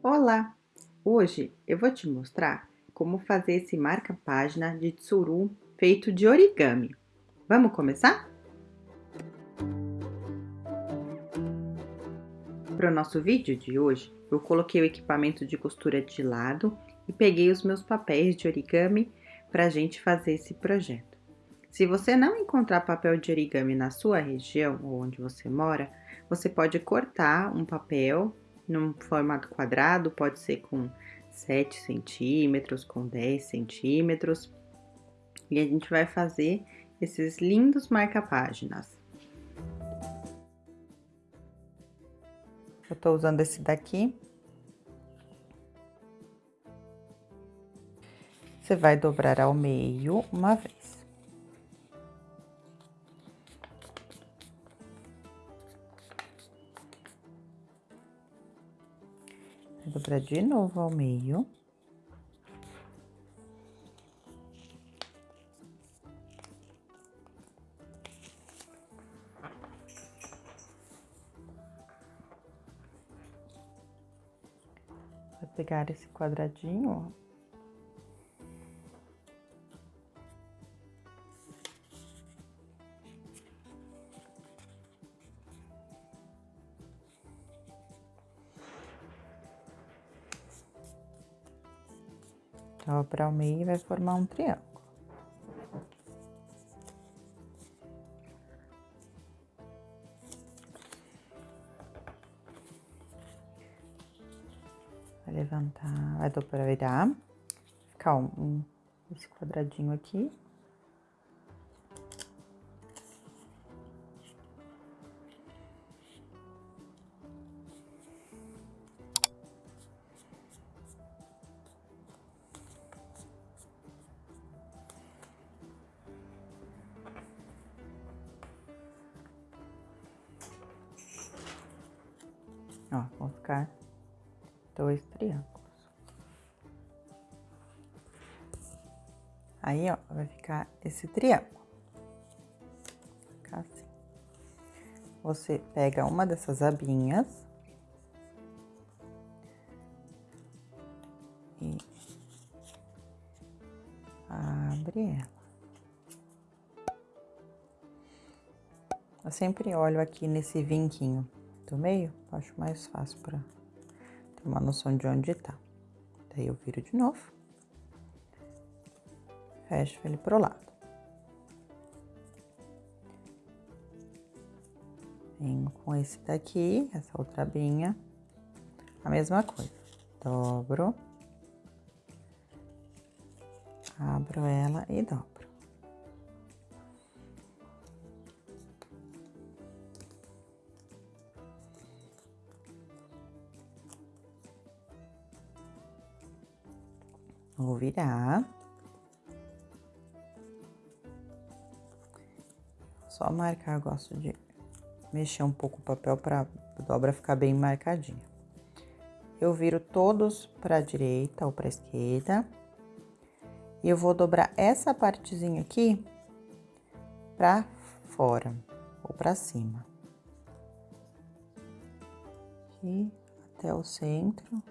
Olá! Hoje eu vou te mostrar como fazer esse marca-página de tsuru feito de origami. Vamos começar? Para o nosso vídeo de hoje, eu coloquei o equipamento de costura de lado e peguei os meus papéis de origami para a gente fazer esse projeto. Se você não encontrar papel de origami na sua região ou onde você mora, você pode cortar um papel num formato quadrado, pode ser com 7 centímetros, com 10 centímetros. E a gente vai fazer esses lindos marca-páginas. Eu tô usando esse daqui. Você vai dobrar ao meio uma vez. Dobrar de novo ao meio. Vai pegar esse quadradinho, ó. Dobra o meio e vai formar um triângulo. Vai levantar, vai dobrar, virar, ficar um, um, esse quadradinho aqui. Ó, vão ficar dois triângulos. Aí, ó, vai ficar esse triângulo. Ficar assim. Você pega uma dessas abinhas e abre ela. Eu sempre olho aqui nesse vinquinho do meio, acho mais fácil para ter uma noção de onde tá. Daí eu viro de novo, fecho ele pro lado. Venho com esse daqui, essa outra abinha, a mesma coisa. Dobro, abro ela e dobro. Vou virar. Só marcar, gosto de mexer um pouco o papel para a dobra ficar bem marcadinha. Eu viro todos para a direita ou para a esquerda. E eu vou dobrar essa partezinha aqui para fora ou para cima. Aqui até o centro.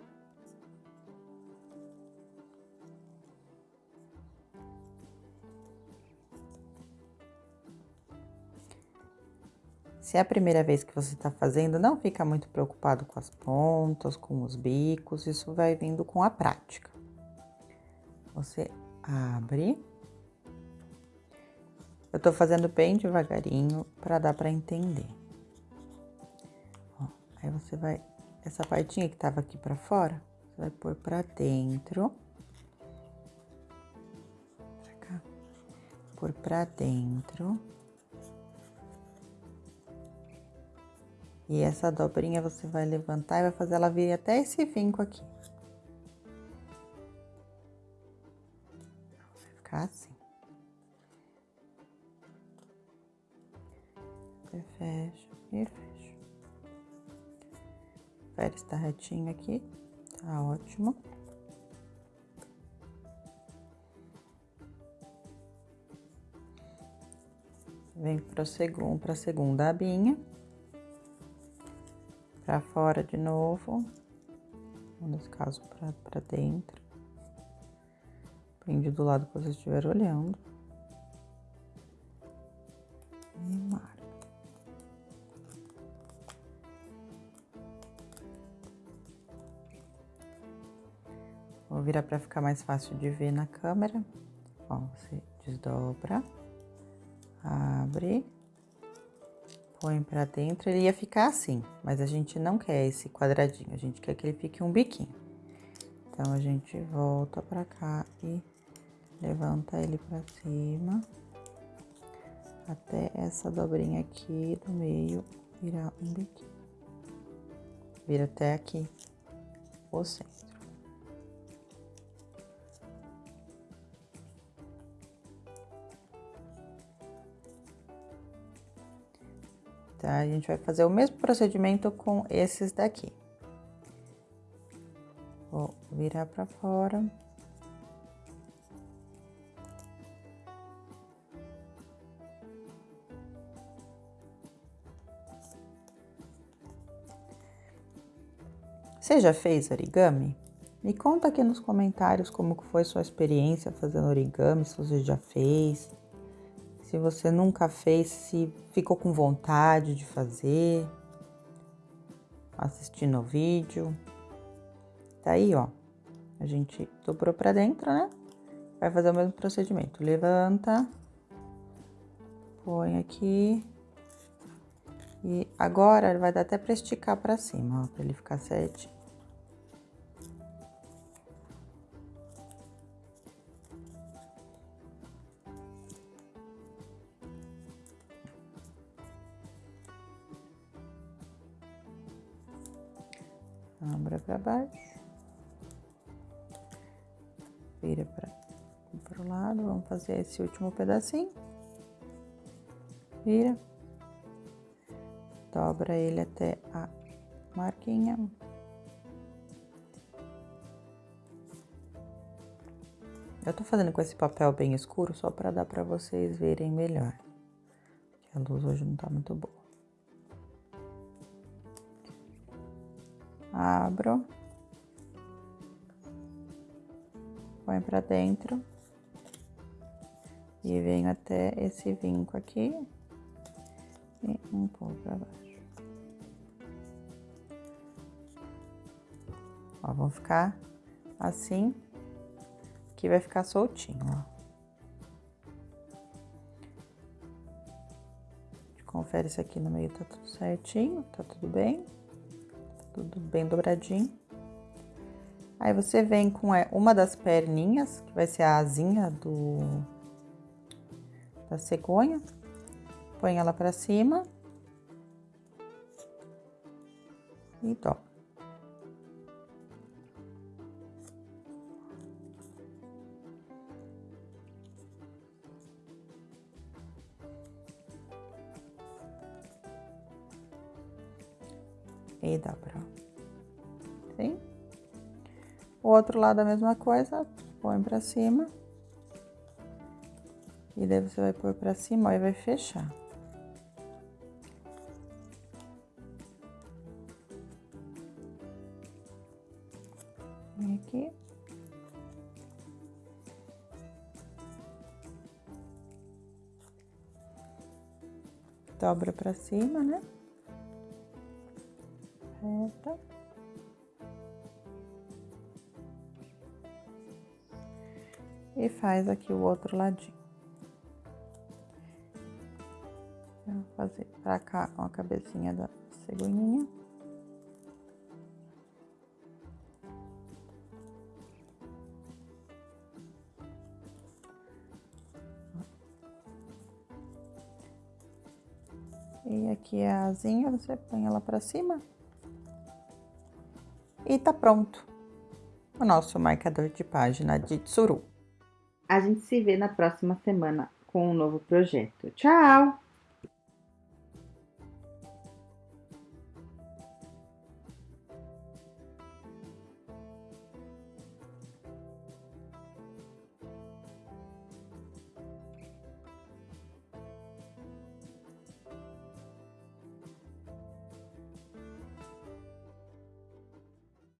Se é a primeira vez que você está fazendo, não fica muito preocupado com as pontas, com os bicos, isso vai vindo com a prática. Você abre. Eu tô fazendo bem devagarinho para dar para entender. Ó, aí você vai, essa partinha que tava aqui para fora, você vai pôr para dentro. Pra cá. Pôr para dentro. E essa dobrinha você vai levantar e vai fazer ela vir até esse vinco aqui. Vai ficar assim. Fecha e fecha. Espera estar retinho aqui, tá ótimo. Vem para a segunda abinha para fora de novo. nesse caso para dentro. Prende do lado que você estiver olhando. E marca. Vou virar para ficar mais fácil de ver na câmera. Ó, você desdobra, abre, põe para dentro. Ele ia ficar assim, mas a gente não quer esse quadradinho, a gente quer que ele fique um biquinho. Então, a gente volta para cá e levanta ele para cima, até essa dobrinha aqui do meio virar um biquinho. Vira até aqui o centro. Tá? A gente vai fazer o mesmo procedimento com esses daqui. Vou virar para fora. Você já fez origami? Me conta aqui nos comentários como foi sua experiência fazendo origami, se você já fez, se você nunca fez, se ficou com vontade de fazer, assistindo o vídeo. Tá aí, ó. A gente dobrou pra dentro, né? Vai fazer o mesmo procedimento. Levanta, põe aqui, e agora vai dar até para esticar para cima, ó, para ele ficar certinho. Abra para baixo. Vira para o lado. Vamos fazer esse último pedacinho. Vira. Dobra ele até a marquinha. Eu tô fazendo com esse papel bem escuro só para dar para vocês verem melhor. a luz hoje não tá muito boa. Abro, põe para dentro e venho até esse vinco aqui e um pouco para baixo. Ó, vão ficar assim, que vai ficar soltinho, ó. Confere se aqui no meio tá tudo certinho, tá tudo bem tudo bem dobradinho. Aí você vem com é, uma das perninhas, que vai ser a asinha do da cegonha, põe ela para cima e dobra. E dobra. Sim? O outro lado a mesma coisa, põe pra cima. E daí você vai pôr pra cima e vai fechar. Vem aqui. Dobra pra cima, né? Reta. E faz aqui o outro ladinho. vou fazer pra cá uma cabecinha da cegonhinha. E aqui é a asinha, você põe ela pra cima. E tá pronto o nosso marcador de página de Tsuru. A gente se vê na próxima semana com um novo projeto. Tchau!